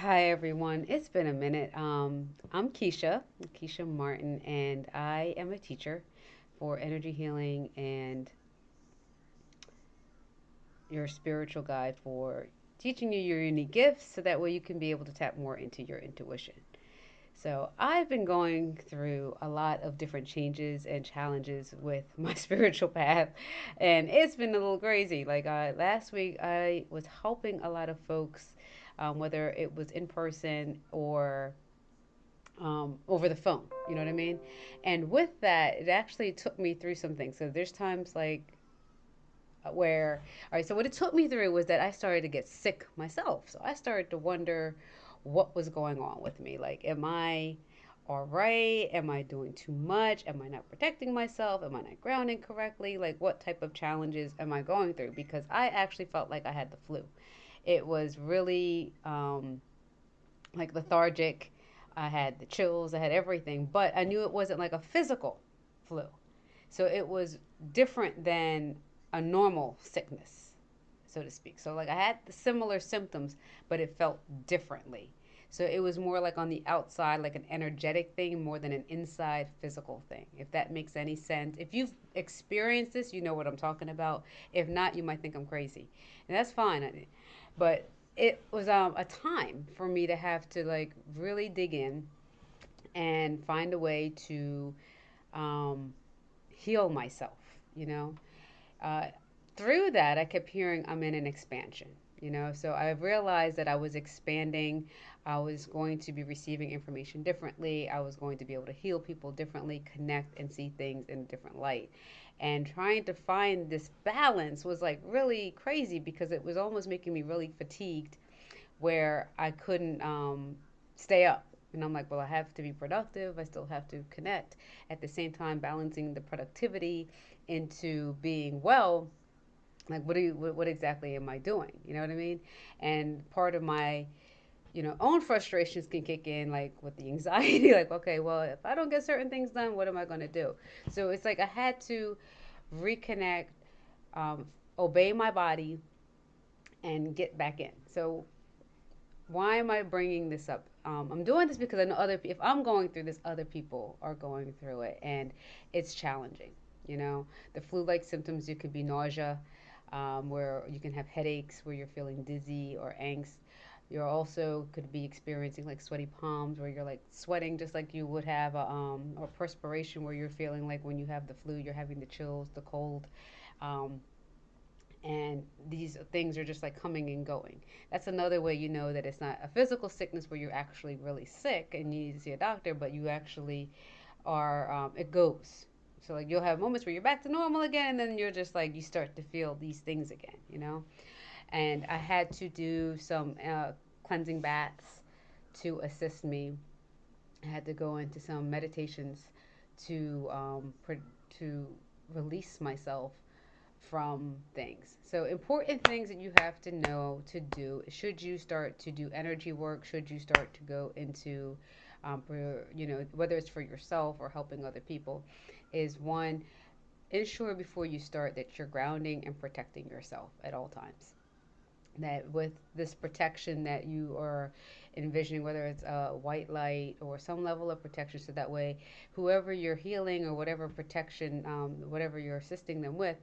Hi everyone. It's been a minute. Um, I'm Keisha, Keisha Martin, and I am a teacher for energy healing and your spiritual guide for teaching you your unique gifts so that way you can be able to tap more into your intuition. So, I've been going through a lot of different changes and challenges with my spiritual path, and it's been a little crazy. Like uh, last week, I was helping a lot of folks, um, whether it was in person or um, over the phone. You know what I mean? And with that, it actually took me through some things. So, there's times like where all right so what it took me through was that i started to get sick myself. So i started to wonder what was going on with me. Like am i all right? Am i doing too much? Am i not protecting myself? Am i not grounding correctly? Like what type of challenges am i going through? Because i actually felt like i had the flu it was really um, like lethargic i had the chills i had everything but i knew it wasn't like a physical flu so it was different than a normal sickness, so to speak. So, like, I had similar symptoms, but it felt differently. So, it was more like on the outside, like an energetic thing, more than an inside physical thing, if that makes any sense. If you've experienced this, you know what I'm talking about. If not, you might think I'm crazy. And that's fine. But it was um, a time for me to have to, like, really dig in and find a way to um, heal myself, you know? uh, through that, I kept hearing I'm in an expansion. You know, so I realized that I was expanding. I was going to be receiving information differently. I was going to be able to heal people differently, connect, and see things in a different light. And trying to find this balance was like really crazy because it was almost making me really fatigued where I couldn't um, stay up. And I'm like, well, I have to be productive. I still have to connect. At the same time, balancing the productivity into being well like what do you what, exactly am i doing? You know what i mean? And part of my you know own frustrations can kick in like with the anxiety like okay well if i don't get certain things done what am i going to do? So it's like i had to reconnect um, obey my body and get back in. So why am i bringing this up? Um, i'm doing this because i know other if i'm going through this other people are going through it and it's challenging you know, the flu-like symptoms, you could be nausea, where you can have headaches, where you're feeling dizzy or angst. you're also could be experiencing like sweaty palms, where you're like sweating just like you would have, a, um, or perspiration, where you're feeling like when you have the flu, you're having the chills, the cold. Um, and these things are just like coming and going. That's another way you know that it's not a physical sickness where you're actually really sick and you need to see a doctor, but you actually are, um, it goes. So like you'll have moments where you're back to normal again, and then you're just like you start to feel these things again, you know. And I had to do some uh, cleansing baths to assist me. I had to go into some meditations to um, to release myself from things. So important things that you have to know to do. Should you start to do energy work? Should you start to go into, um, for, you know, whether it's for yourself or helping other people, is one, ensure before you start that you're grounding and protecting yourself at all times. That with this protection that you are envisioning, whether it's a white light or some level of protection, so that way, whoever you're healing or whatever protection, um, whatever you're assisting them with,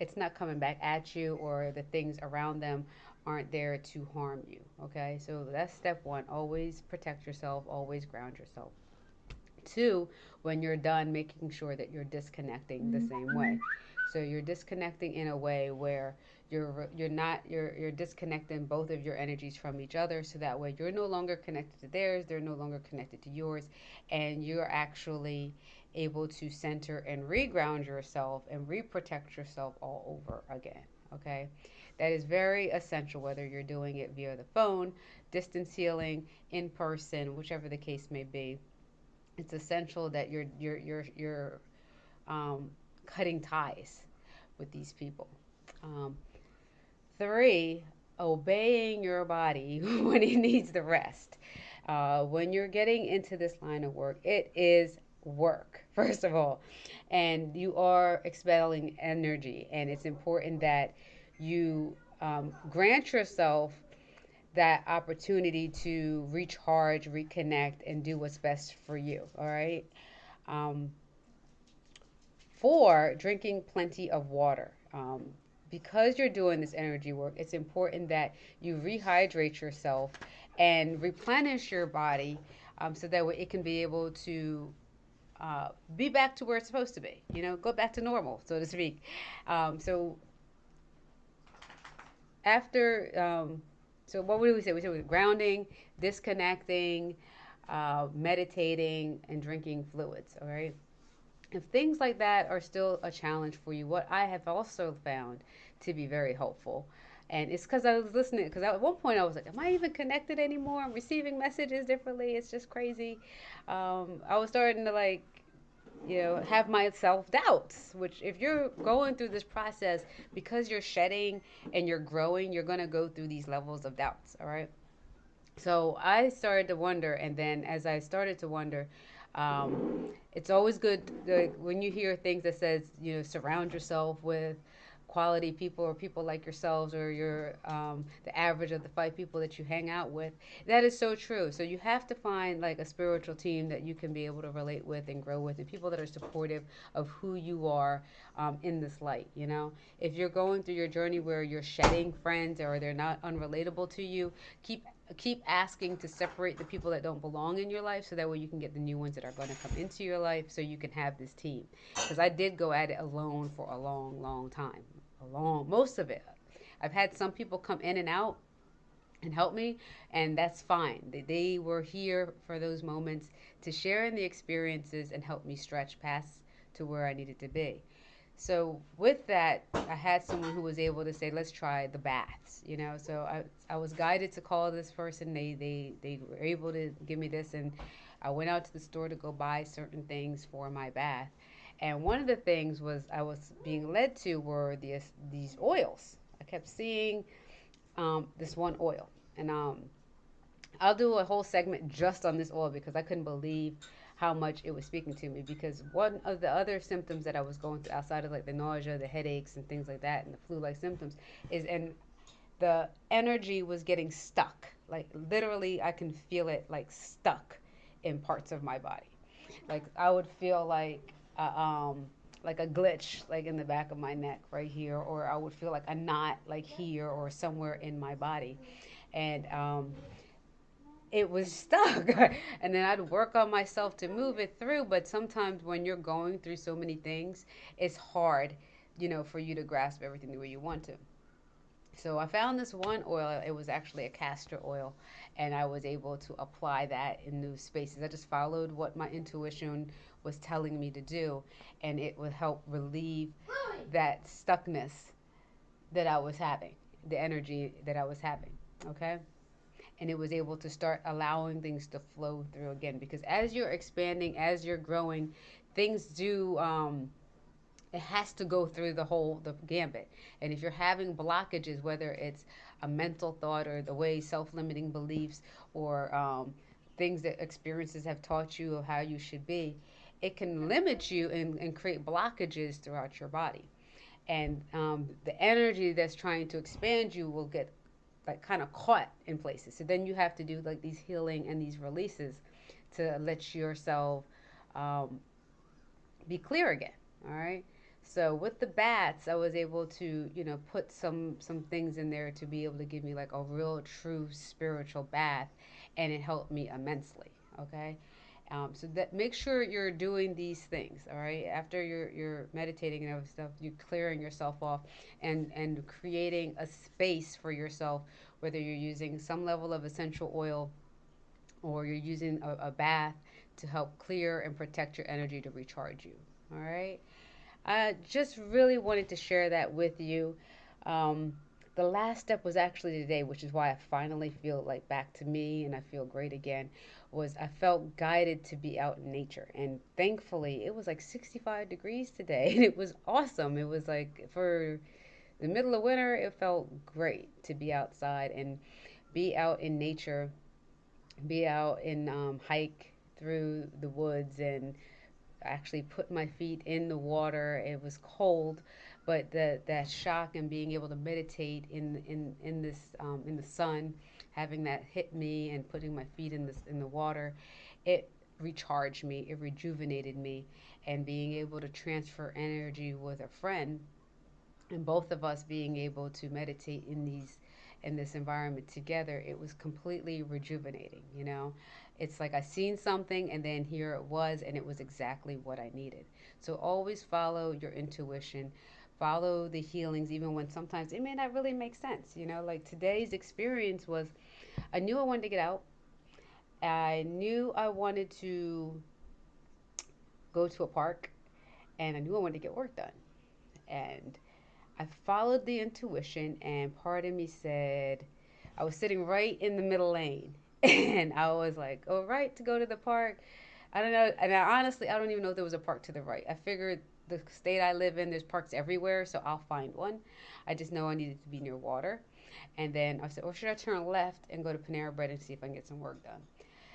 it's not coming back at you or the things around them aren't there to harm you. Okay, so that's step one. Always protect yourself, always ground yourself. Two, when you're done, making sure that you're disconnecting the mm-hmm. same way. So you're disconnecting in a way where you're you're not you're you're disconnecting both of your energies from each other so that way you're no longer connected to theirs they're no longer connected to yours and you're actually able to center and reground yourself and reprotect yourself all over again okay? That is very essential whether you're doing it via the phone distance healing in person whichever the case may be it's essential that you're you're you're you're um, cutting ties with these people. Um, three, obeying your body when it needs the rest. Uh, when you're getting into this line of work, it is work, first of all, and you are expelling energy, and it's important that you um, grant yourself that opportunity to recharge, reconnect, and do what's best for you. All right. Um, four, drinking plenty of water. Um, because you're doing this energy work, it's important that you rehydrate yourself and replenish your body um, so that it can be able to uh, be back to where it's supposed to be. You know, go back to normal, so to speak. Um, so after, um, so what would we say? We said grounding, disconnecting, uh, meditating, and drinking fluids. All right. If things like that are still a challenge for you, what I have also found to be very helpful and it's because I was listening. Because at one point I was like, "Am I even connected anymore? I'm receiving messages differently. It's just crazy." Um, I was starting to like, you know, have my self doubts. Which, if you're going through this process because you're shedding and you're growing, you're gonna go through these levels of doubts. All right. So I started to wonder, and then as I started to wonder, um, it's always good like, when you hear things that says, you know, surround yourself with quality people or people like yourselves or your um, the average of the five people that you hang out with that is so true. So you have to find like a spiritual team that you can be able to relate with and grow with and people that are supportive of who you are um, in this light you know? If you're going through your journey where you're shedding friends or they're not unrelatable to you keep keep asking to separate the people that don't belong in your life so that way you can get the new ones that are going to come into your life so you can have this team. Because i did go at it alone for a long long time long most of it i've had some people come in and out and help me and that's fine they, they were here for those moments to share in the experiences and help me stretch past to where i needed to be so with that, I had someone who was able to say, "Let's try the baths." You know, so I I was guided to call this person. They they they were able to give me this, and I went out to the store to go buy certain things for my bath. And one of the things was I was being led to were these these oils. I kept seeing um, this one oil, and um, I'll do a whole segment just on this oil because I couldn't believe how much it was speaking to me because one of the other symptoms that I was going through outside of like the nausea, the headaches and things like that and the flu-like symptoms is and the energy was getting stuck. Like literally I can feel it like stuck in parts of my body. Like I would feel like um like a glitch like in the back of my neck right here or I would feel like a knot like here or somewhere in my body. And um it was stuck. and then I'd work on myself to move it through. But sometimes when you're going through so many things, it's hard, you know, for you to grasp everything the way you want to. So I found this one oil. It was actually a castor oil, and I was able to apply that in new spaces. I just followed what my intuition was telling me to do, and it would help relieve that stuckness that I was having, the energy that I was having. Okay and it was able to start allowing things to flow through again because as you're expanding as you're growing things do um, it has to go through the whole the gambit and if you're having blockages whether it's a mental thought or the way self-limiting beliefs or um, things that experiences have taught you of how you should be it can limit you and, and create blockages throughout your body and um, the energy that's trying to expand you will get like kind of caught in places. So then you have to do like these healing and these releases to let yourself um, be clear again. All right. So with the bats, I was able to, you know, put some some things in there to be able to give me like a real true spiritual bath, and it helped me immensely. Okay. Um, so that make sure you're doing these things, all right. After you're you're meditating and other stuff, you're clearing yourself off and and creating a space for yourself, whether you're using some level of essential oil, or you're using a, a bath to help clear and protect your energy to recharge you. All right. I just really wanted to share that with you. Um, the last step was actually today, which is why I finally feel like back to me and I feel great again. Was I felt guided to be out in nature, and thankfully it was like 65 degrees today, and it was awesome. It was like for the middle of winter, it felt great to be outside and be out in nature, be out and um, hike through the woods and actually put my feet in the water. It was cold, but the that shock and being able to meditate in in in this um, in the sun, having that hit me and putting my feet in this in the water, it recharged me, it rejuvenated me, and being able to transfer energy with a friend, and both of us being able to meditate in these in this environment together, it was completely rejuvenating. You know, it's like I seen something and then here it was, and it was exactly what I needed. So always follow your intuition follow the healings even when sometimes it may not really make sense you know like today's experience was i knew i wanted to get out i knew i wanted to go to a park and i knew i wanted to get work done and i followed the intuition and part of me said i was sitting right in the middle lane and i was like oh right to go to the park i don't know and I, honestly i don't even know if there was a park to the right i figured the state I live in, there's parks everywhere, so I'll find one. I just know I needed to be near water. And then I said, or should I turn left and go to Panera Bread and see if I can get some work done?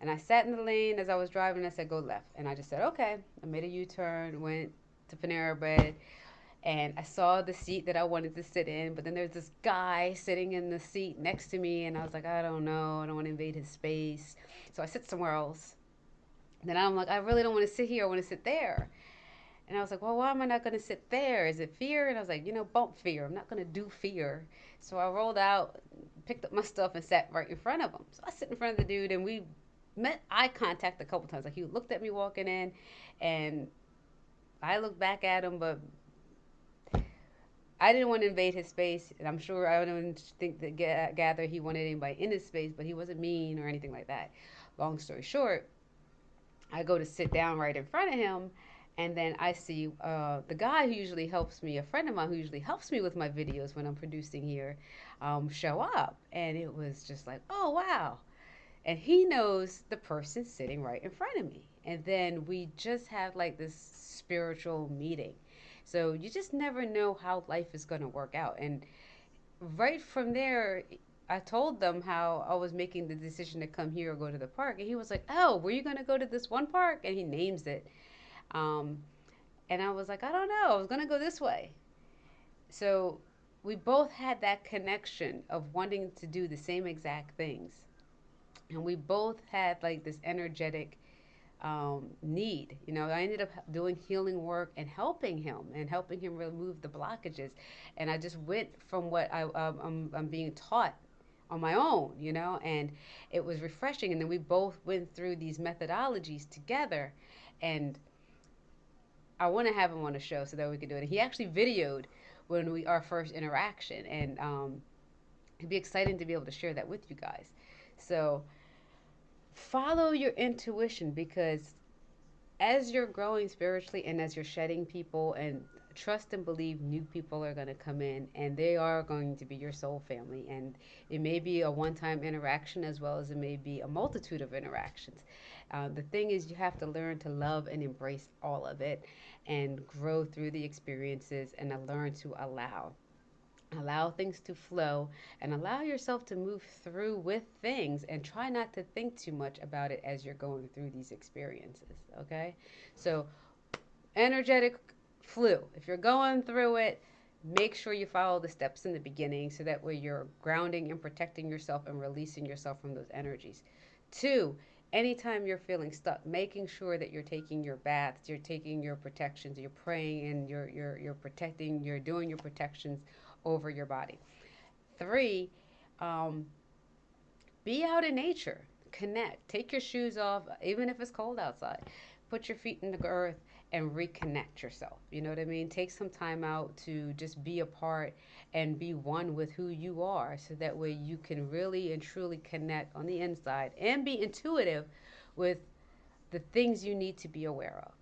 And I sat in the lane as I was driving. I said, go left. And I just said, okay. I made a U turn, went to Panera Bread, and I saw the seat that I wanted to sit in. But then there's this guy sitting in the seat next to me, and I was like, I don't know. I don't want to invade his space. So I sit somewhere else. Then I'm like, I really don't want to sit here. I want to sit there. And I was like, well, why am I not going to sit there? Is it fear? And I was like, you know, bump fear. I'm not going to do fear. So I rolled out, picked up my stuff, and sat right in front of him. So I sit in front of the dude, and we met eye contact a couple times. Like he looked at me walking in, and I looked back at him, but I didn't want to invade his space, and I'm sure I don't think that gather he wanted anybody in his space, but he wasn't mean or anything like that. Long story short, I go to sit down right in front of him, and then I see uh, the guy who usually helps me, a friend of mine who usually helps me with my videos when I'm producing here, um, show up. And it was just like, oh, wow. And he knows the person sitting right in front of me. And then we just had like this spiritual meeting. So you just never know how life is going to work out. And right from there, I told them how I was making the decision to come here or go to the park. And he was like, oh, were you going to go to this one park? And he names it. Um, and I was like, I don't know. I was going to go this way. So we both had that connection of wanting to do the same exact things. And we both had like this energetic um, need. You know, I ended up doing healing work and helping him and helping him remove the blockages. And I just went from what I, um, I'm, I'm being taught on my own, you know, and it was refreshing. And then we both went through these methodologies together. And I want to have him on the show so that we can do it. He actually videoed when we our first interaction, and um, it'd be exciting to be able to share that with you guys. So follow your intuition because as you're growing spiritually and as you're shedding people and trust and believe new people are going to come in and they are going to be your soul family and it may be a one-time interaction as well as it may be a multitude of interactions uh, the thing is you have to learn to love and embrace all of it and grow through the experiences and learn to allow. Allow things to flow and allow yourself to move through with things and try not to think too much about it as you're going through these experiences. Okay? So, energetic flu. If you're going through it, make sure you follow the steps in the beginning so that way you're grounding and protecting yourself and releasing yourself from those energies. Two, anytime you're feeling stuck, making sure that you're taking your baths, you're taking your protections, you're praying and you're you're you're protecting, you're doing your protections over your body. Three, um, be out in nature, connect, take your shoes off, even if it's cold outside. Put your feet in the earth and reconnect yourself. You know what I mean? Take some time out to just be a part and be one with who you are so that way you can really and truly connect on the inside and be intuitive with the things you need to be aware of.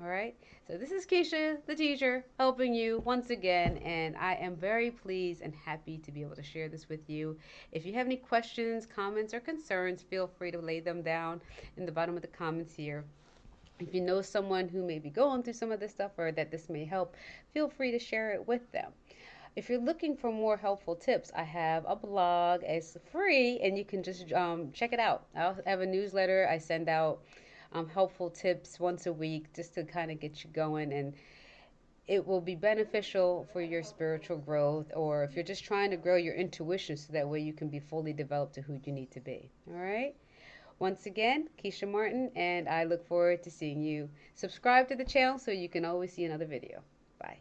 All right. So this is Keisha, the teacher, helping you once again, and I am very pleased and happy to be able to share this with you. If you have any questions, comments, or concerns, feel free to lay them down in the bottom of the comments here. If you know someone who may be going through some of this stuff or that this may help, feel free to share it with them. If you're looking for more helpful tips, I have a blog. It's free and you can just um, check it out. I have a newsletter. I send out um, helpful tips once a week just to kind of get you going. And it will be beneficial for your spiritual growth or if you're just trying to grow your intuition so that way you can be fully developed to who you need to be. All right? Once again, Keisha Martin, and I look forward to seeing you. Subscribe to the channel so you can always see another video. Bye.